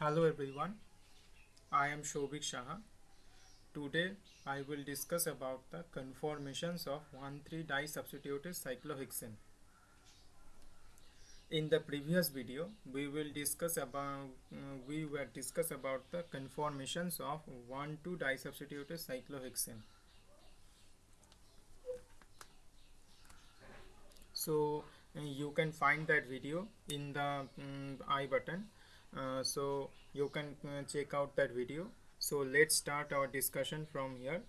Hello everyone, I am Shobik Shaha. Today I will discuss about the conformations of 1,3-disubstituted cyclohexane. In the previous video, we will discuss about uh, we were discuss about the conformations of 1,2-disubstituted cyclohexane. So uh, you can find that video in the um, i button uh, so you can uh, check out that video. So let's start our discussion from here.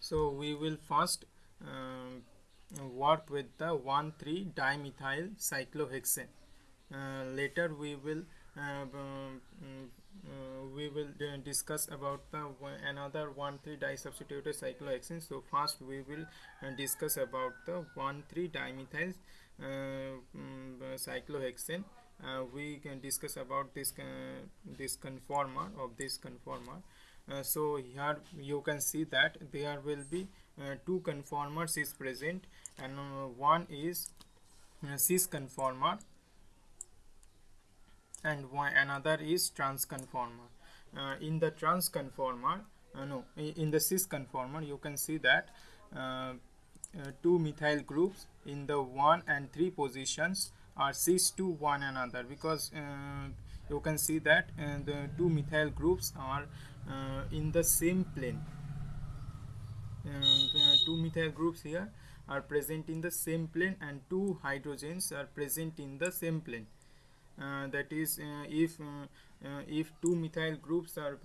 So we will first um, work with the 1,3 dimethyl cyclohexane. Uh, later we will uh, um, uh, we will discuss about the another 1,3 disubstituted cyclohexane. So first we will discuss about the 1,3 dimethyl um, cyclohexane uh, we can discuss about this uh, this conformer of this conformer. Uh, so here you can see that there will be two conformers is present and one is cis conformer and one another is trans conformer. Uh, in the trans conformer uh, no in the cis conformer you can see that uh, two methyl groups in the 1 and 3 positions are cis to one another because uh, you can see that uh, the two methyl groups are uh, in the same plane. Two methyl groups here are present in the same plane and two hydrogens are present in the same plane. Uh, that is uh, if uh, if two methyl groups are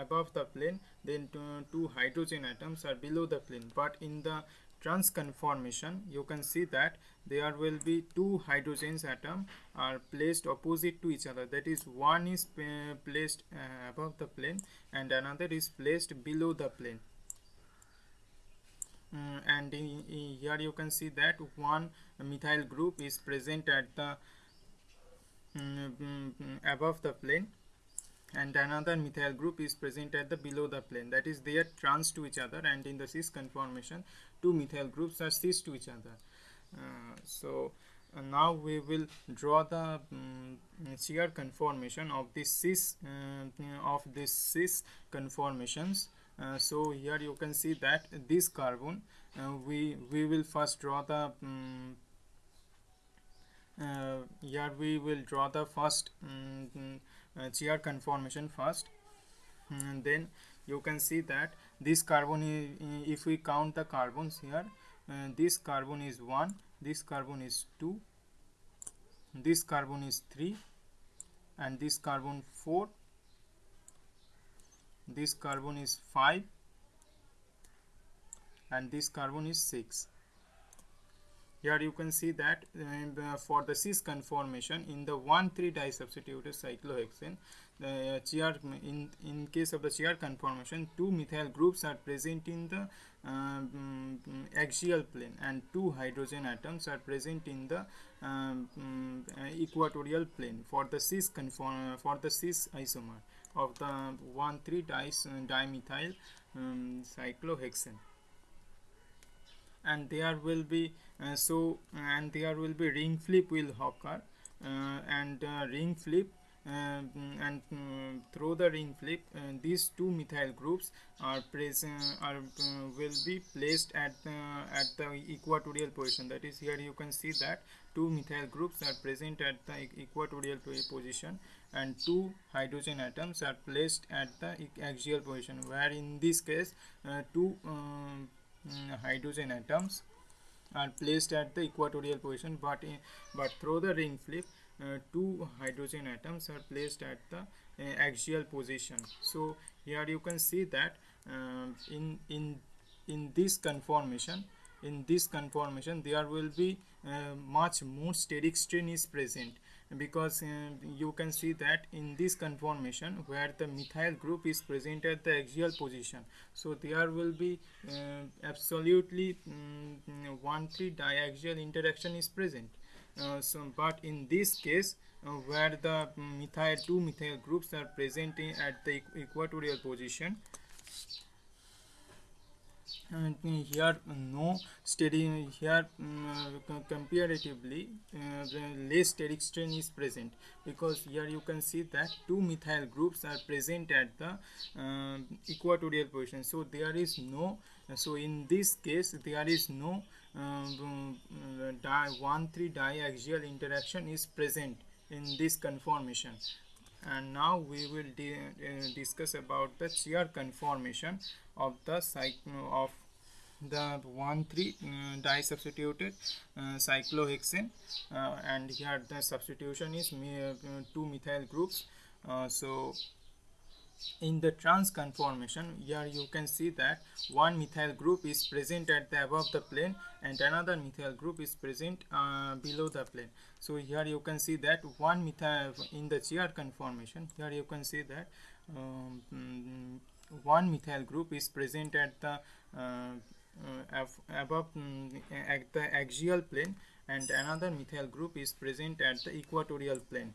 above the plane then two hydrogen atoms are below the plane. But in the trans conformation you can see that there will be two hydrogens atom are placed opposite to each other. That is one is uh, placed uh, above the plane and another is placed below the plane. Mm, and in, in here you can see that one methyl group is present at the um, above the plane and another methyl group is present at the below the plane. That is they are trans to each other and in the cis conformation two methyl groups are cis to each other. Uh, so uh, now we will draw the um, chair conformation of this cis uh, of this cis conformations. Uh, so here you can see that this carbon uh, we we will first draw the um, here we will draw the first um, uh, conformation first. And then you can see that this carbon if we count the carbons here uh, this carbon is 1 this carbon is 2 this carbon is 3 and this carbon 4 this carbon is 5 and this carbon is 6 here you can see that uh, for the cis conformation in the 1,3 disubstituted cyclohexane the chair in in case of the chair conformation two methyl groups are present in the um, axial plane and two hydrogen atoms are present in the um, equatorial plane for the cis conform for the cis isomer of the 1,3 dimethyl um, cyclohexane and there will be uh, so and there will be ring flip will occur uh, and uh, ring flip uh, and uh, through the ring flip uh, these two methyl groups are present are will be placed at the at the equatorial position. That is here you can see that two methyl groups are present at the equatorial position and two hydrogen atoms are placed at the axial position where in this case two um, hydrogen atoms are placed at the equatorial position but in, but through the ring flip uh, two hydrogen atoms are placed at the uh, axial position. So here you can see that uh, in in in this conformation in this conformation there will be uh, much more steric strain is present because uh, you can see that in this conformation where the methyl group is present at the axial position. So there will be uh, absolutely um, one three diaxial interaction is present. Uh, so but in this case uh, where the methyl two methyl groups are present in, at the equatorial position here no steady here um, comparatively uh, less steric strain is present. Because here you can see that two methyl groups are present at the uh, equatorial position. So there is no so in this case there is no um, di 1 3 diaxial interaction is present in this conformation. And now we will uh, discuss about the chair conformation of the cycle of the 1 3 uh, disubstituted uh, cyclohexane uh, and here the substitution is two methyl groups. So in the trans conformation here you can see that one methyl group is present at the above the plane and another methyl group is present uh, below the plane. So here you can see that one methyl in the chair conformation here you can see that um, mm, one methyl group is present at the uh, above um, at the axial plane and another methyl group is present at the equatorial plane.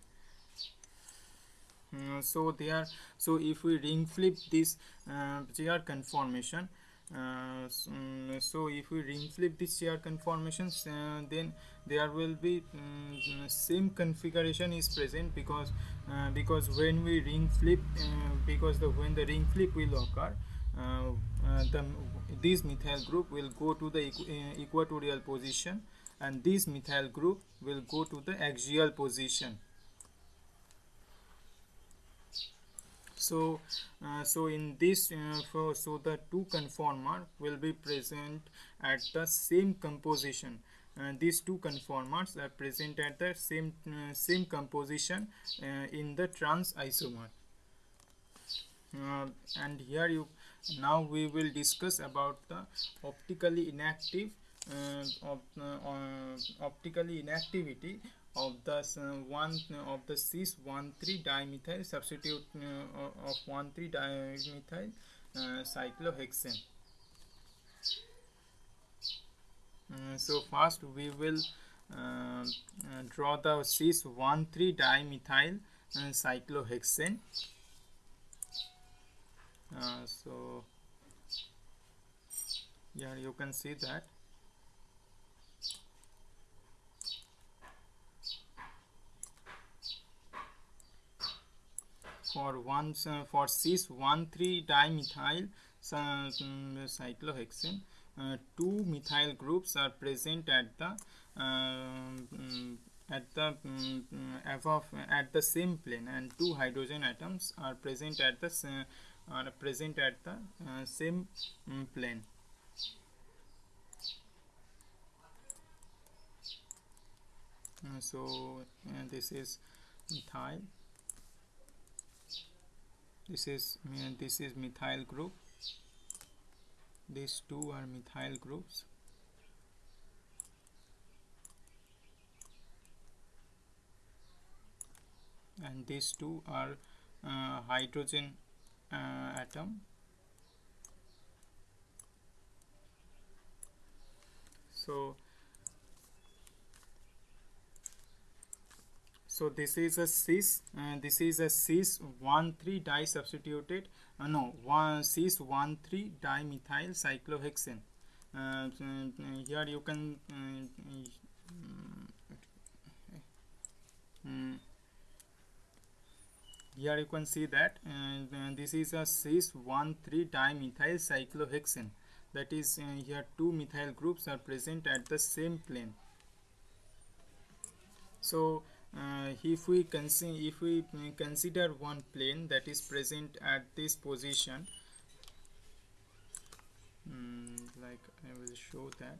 Uh, so there so if we ring flip this uh, chair conformation uh, so if we ring flip this chair conformations uh, then there will be um, same configuration is present because uh, because when we ring flip uh, because the when the ring flip will occur the this methyl group will go to the equ equatorial position and this methyl group will go to the axial position. So uh, so in this uh, for, so the two conformer will be present at the same composition. Uh, these two conformers are present at the same uh, same composition uh, in the trans isomer. Uh, and here you now we will discuss about the optically inactive uh, of uh, uh, optically inactivity of the uh, one uh, of the cis 1,3 dimethyl substitute uh, of 1,3 dimethyl cyclohexane. so first we will draw the cis 1,3 dimethyl cyclohexane. So here you can see that. For one uh, for cis 1,3 dimethyl uh, cyclohexane uh, two methyl groups are present at the um, at the um, above at the same plane and two hydrogen atoms are present at the uh, are present at the uh, same um, plane. Uh, so this is methyl. This is this is methyl group. These two are methyl groups. And these two are uh, hydrogen uh, atom so so this is a cis and this is a cis 1 3 di substituted uh, no one cis 1 3 dimethyl cyclohexane. Uh, here you can uh, mm, here you can see that uh, this is a cis 1 3 dimethyl cyclohexane. That is uh, here two methyl groups are present at the same plane. So uh, if we consider if we consider one plane that is present at this position um, like I will show that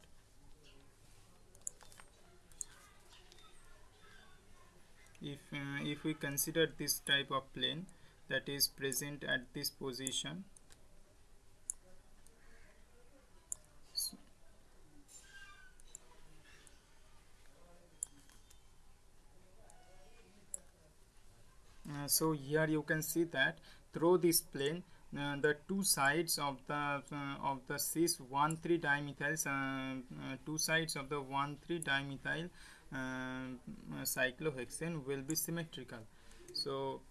if uh, if we consider this type of plane that is present at this position Uh, so here you can see that through this plane uh, the two sides of the uh, of the cis 1 3 dimethyl uh, two sides of the 1 3 dimethyl cyclohexane will be symmetrical. So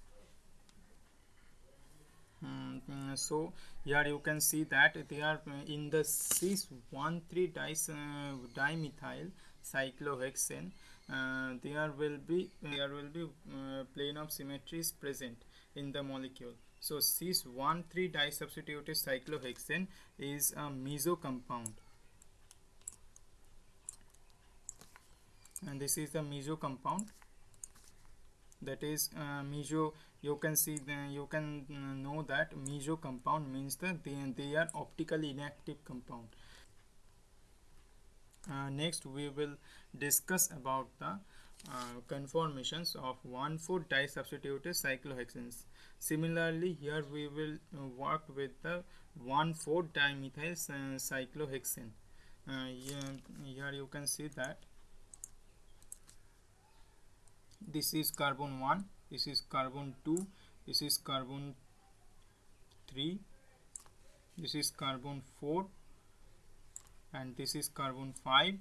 Mm, mm, so here you can see that they are in the cis 1 3 dis, uh, dimethyl cyclohexane uh, there will be there will be uh, plane of symmetries present in the molecule so cis 1 3 disubstituted cyclohexane is a meso compound. And this is the meso compound. That is uh, meso you can see the, you can uh, know that meso compound means that they, they are optically inactive compound. Uh, next we will discuss about the uh, conformations of 1,4 disubstituted cyclohexanes. Similarly, here we will uh, work with the 1,4 dimethyl cyclohexane. Uh, here you can see that this is carbon 1, this is carbon 2, this is carbon 3, this is carbon 4 and this is carbon 5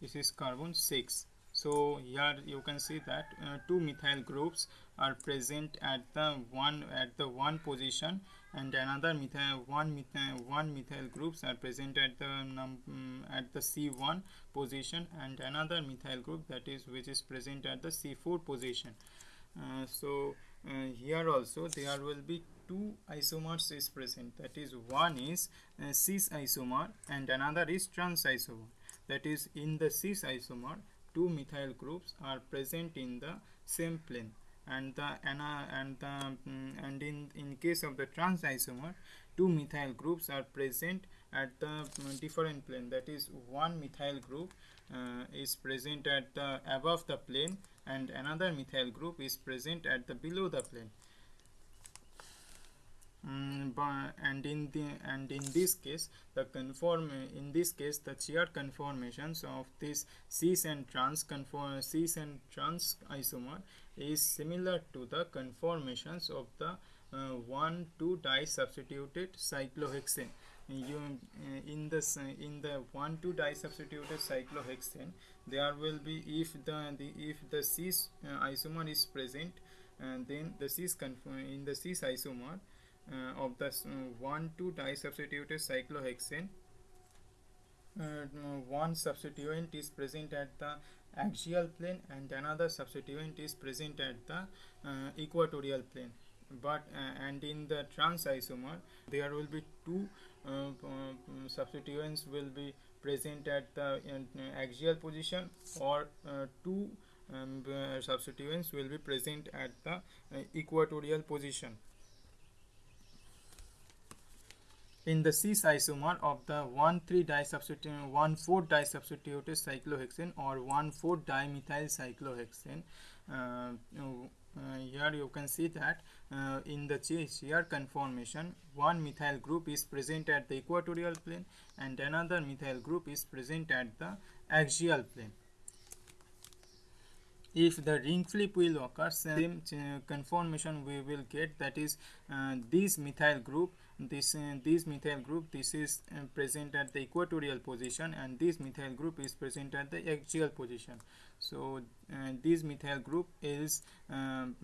this is carbon 6 so here you can see that uh, two methyl groups are present at the one at the one position and another methyl one methyl one methyl groups are present at the num um, at the c1 position and another methyl group that is which is present at the c4 position. Uh, so uh, here also there will be two isomers is present. That is one is uh, cis isomer and another is trans isomer that is in the cis isomer two methyl groups are present in the same plane. And the and the um, and in in case of the trans isomer two methyl groups are present at the um, different plane. That is one methyl group uh, is present at the above the plane and another methyl group is present at the below the plane Mm, and in the and in this case the conform in this case the chair conformations of this cis and trans conform cis and trans isomer is similar to the conformations of the uh, 1 2 disubstituted cyclohexane. You uh, in uh, in the 1 2 disubstituted cyclohexane there will be if the, the if the cis uh, isomer is present and then the cis in the cis isomer of the uh, 1,2 disubstituted cyclohexane. Uh, one substituent is present at the axial plane and another substituent is present at the equatorial plane but uh, and in the trans isomer there will be two uh, uh, substituents will be present at the axial position or two um, substituents will be present at the equatorial position in the cis isomer of the 1,3 disubstituted 1,4 disubstituted cyclohexane or 1,4 dimethyl cyclohexane. Uh, uh, here you can see that uh, in the chair conformation one methyl group is present at the equatorial plane and another methyl group is present at the axial plane if the ring flip will occur same uh, conformation we will get that is uh, this methyl group this uh, this methyl group this is uh, present at the equatorial position and this methyl group is present at the axial position. So uh, this methyl group is um,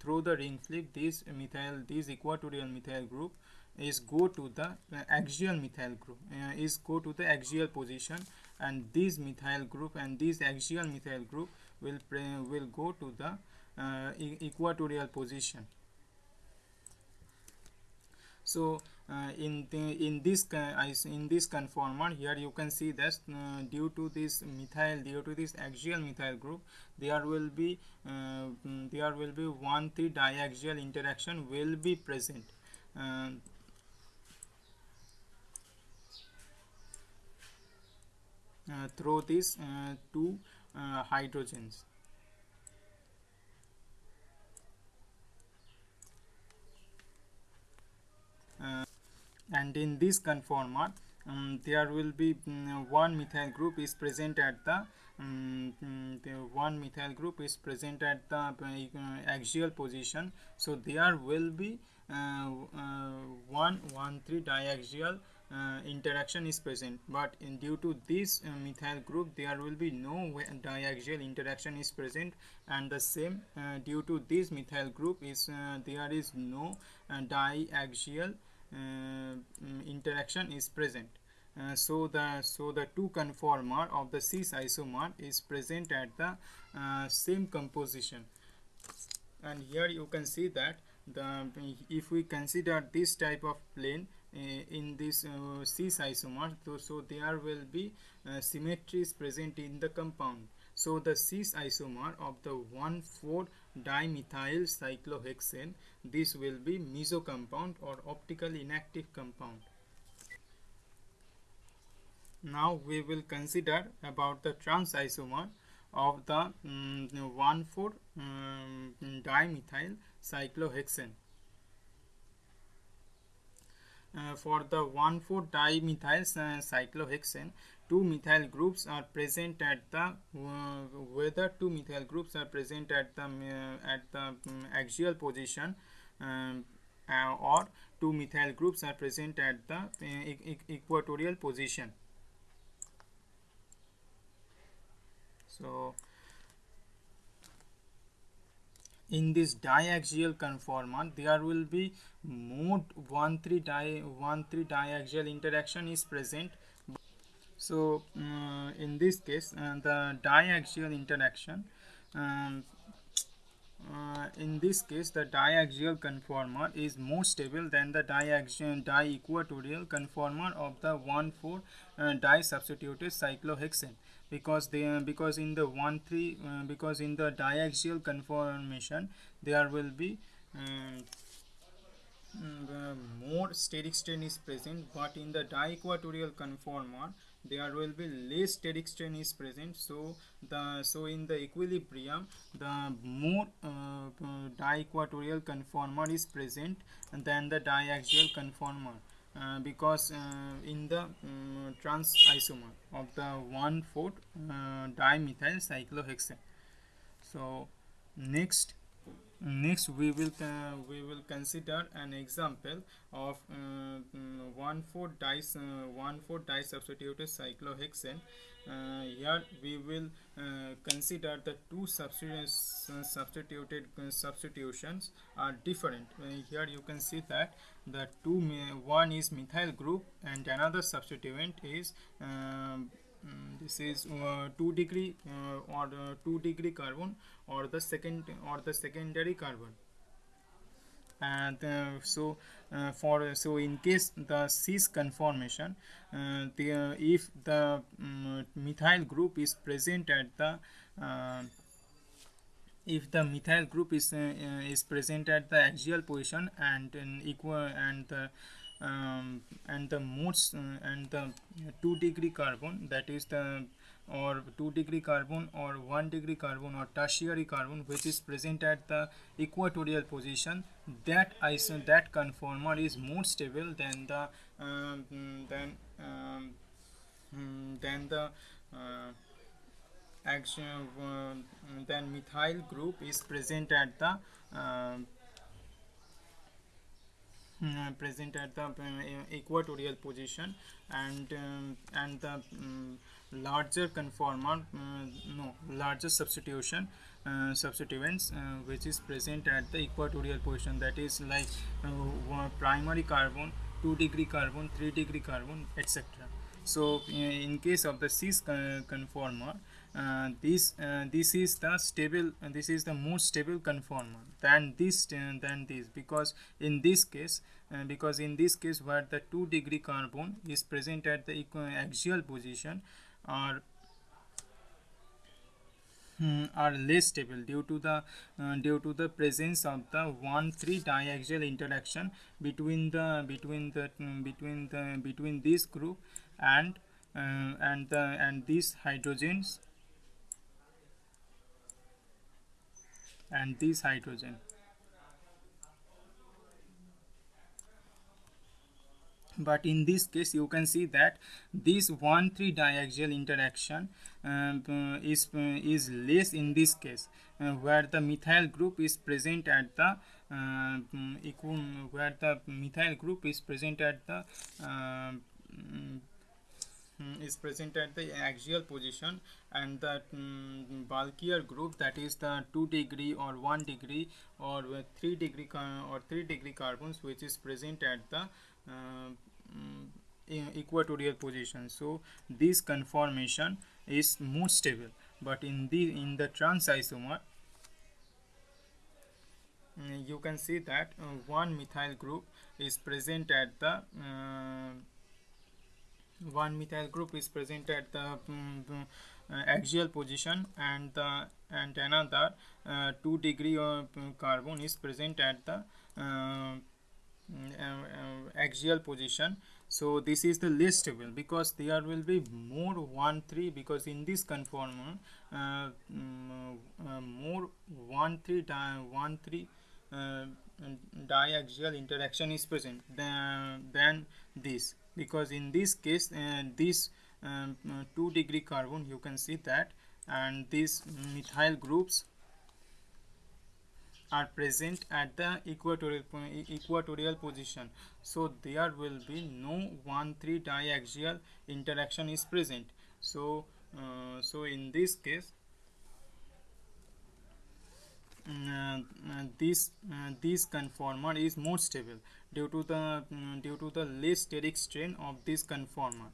through the ring flip this methyl this equatorial methyl group is go to the uh, axial methyl group uh, is go to the axial position and this methyl group and this axial methyl group will will go to the uh, equatorial position so uh, in the, in this in this conformer here you can see that uh, due to this methyl due to this axial methyl group there will be uh, there will be one three diaxial interaction will be present. Uh, uh, through these uh, two hydrogens and in this conformer um, there will be um, one methyl group is present at the, um, the one methyl group is present at the uh, axial position. So there will be uh, uh, one one three diaxial uh, interaction is present. But in due to this uh, methyl group there will be no diaxial interaction is present. And the same uh, due to this methyl group is there is no diaxial interaction is present. Uh, so the so the two conformer of the cis isomer is present at the uh, same composition. And here you can see that the if we consider this type of plane uh, in this uh, cis isomer so, so there will be uh, symmetries present in the compound so the cis isomer of the 1,4 dimethyl cyclohexane this will be meso compound or optically inactive compound now we will consider about the trans isomer of the um, 1,4 um, dimethyl cyclohexane. Uh, for the 1,4 dimethyl uh, cyclohexane, two methyl groups are present at the uh, whether two methyl groups are present at the uh, at the um, axial position um, uh, or two methyl groups are present at the equatorial position. So in this diaxial conformer there will be mode 1 3 di 1 3 diaxial interaction is present. So uh, in this case uh, the diaxial interaction um, uh, in this case the diaxial conformer is more stable than the diaxial di-equatorial conformer of the 1,4 uh, di-substituted cyclohexane because they because in the 1 3 uh, because in the diaxial conformation there will be um, uh, more steric strain is present but in the di-equatorial conformer there will be less steric strain is present. So the so in the equilibrium the more uh, uh, di-equatorial conformer is present than the diaxial conformer uh, because uh, in the um, trans isomer of the 1 4 uh, dimethyl cyclohexane. So next next we will uh, we will consider an example of uh, mm, 1 4 dice uh, 1 4 disubstituted cyclohexane uh, here we will uh, consider the two substituted substitutions are different. Here you can see that the two one is methyl group and another substituent is um, mm, this is uh, 2 degree uh, or uh, 2 degree carbon or the second or the secondary carbon and uh, so uh, for so in case the cis conformation uh, the if the um, methyl group is present at the if the methyl group is is present at the axial position and in equal and the um, and the modes uh, and the 2 degree carbon that is the or 2 degree carbon or 1 degree carbon or tertiary carbon which is present at the equatorial position that iso that conformer is more stable than the um, than um, than the uh, action uh, then methyl group is present at the uh, mm, present at the uh, equatorial position and um, and the um, larger conformer uh, no larger substitution uh, substituents uh, which is present at the equatorial position. That is like primary carbon 2 degree carbon 3 degree carbon etc so in case of the cis conformer uh, this uh, this is the stable uh, this is the most stable conformer than this uh, than this because in this case uh, because in this case where the 2 degree carbon is present at the axial position are hmm, are less stable due to the uh, due to the presence of the 1 3 diaxial interaction between the between the um, between the between this group and and the and these hydrogens. And this hydrogen but in this case you can see that this 1 3 diaxial interaction um, uh, is uh, is less in this case uh, where the methyl group is present at the uh, where the methyl group is present at the mm, is present at the axial position and the um, bulkier group that is the 2 degree or 1 degree or 3 degree or 3 degree carbons which is present at the uh, um, equatorial position. So this conformation is more stable. But in the in the trans isomer mm, you can see that uh, one methyl group is present at the uh, one methyl group is present at the um, uh, axial position and the and another uh, 2 degree of carbon is present at the uh, mm, uh, axial position. So this is the least stable because there will be more 1 3 because in this conformer uh, um, uh, more 1 3 di 1 3 uh, diaxial interaction is present than, than this. Because in this case uh, this um, uh, 2 degree carbon you can see that and these methyl groups are present at the equatorial equatorial position. So there will be no 1 3 diaxial interaction is present. So uh, so in this case uh, this uh, this conformer is more stable due to the um, due to the less steric strain of this conformer.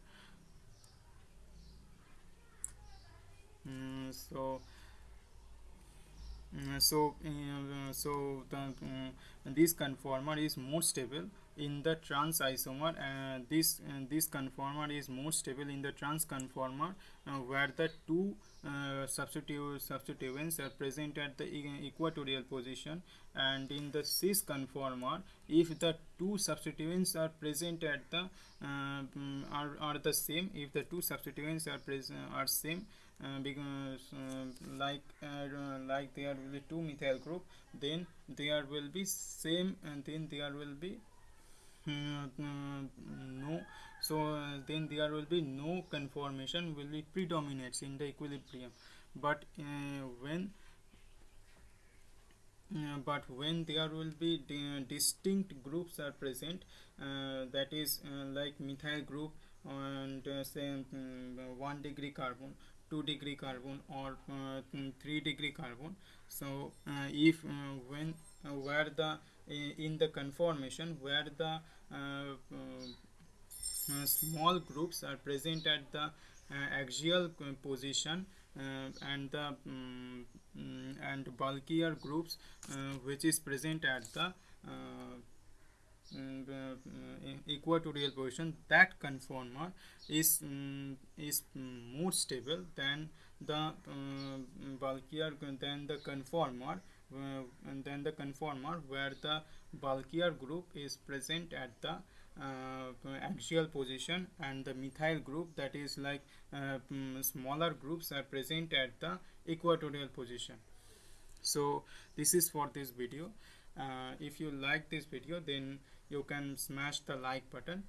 Mm, so uh, so uh, so the uh, this conformer is more stable in the trans isomer and this this conformer is more stable in the trans conformer where the two uh, substitute substituents are present at the equatorial position. And in the cis conformer if the two substituents are present at the uh, are, are the same if the two substituents are present are same uh, because uh, like uh, like there will be two methyl group then there will be same and then there will be no. So then there will be no conformation will be predominates in the equilibrium. But when uh, but when there will be di distinct groups are present uh, that is uh, like methyl group and say um, 1 degree carbon 2 degree carbon or uh, 3 degree carbon. So uh, if uh, when where the in the conformation where the small groups are present at the axial position uh, and the um, and bulkier groups uh, which is present at the uh, Mm, uh, equatorial position that conformer is um, is more stable than the uh, bulkier than the conformer uh, and then the conformer where the bulkier group is present at the uh, axial position and the methyl group that is like uh, smaller groups are present at the equatorial position. So this is for this video. Uh, if you like this video then you can smash the like button